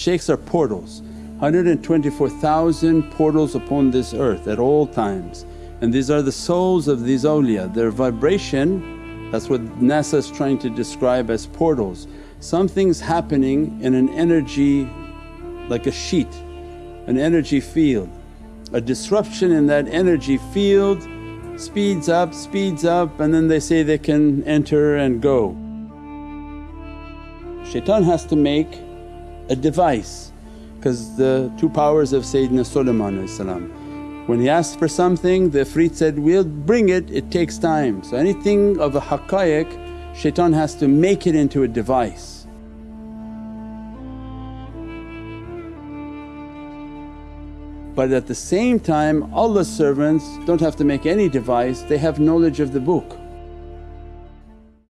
shaykhs are portals 124,000 portals upon this earth at all times and these are the souls of these awliya. Their vibration that's what NASA is trying to describe as portals. Something's happening in an energy like a sheet, an energy field. A disruption in that energy field speeds up, speeds up and then they say they can enter and go. Shaitan has to make a device because the two powers of Sayyidina Sulaiman when he asked for something the Ifrit said, we'll bring it, it takes time. So anything of a haqqaiq shaitan has to make it into a device. But at the same time Allah's servants don't have to make any device, they have knowledge of the book.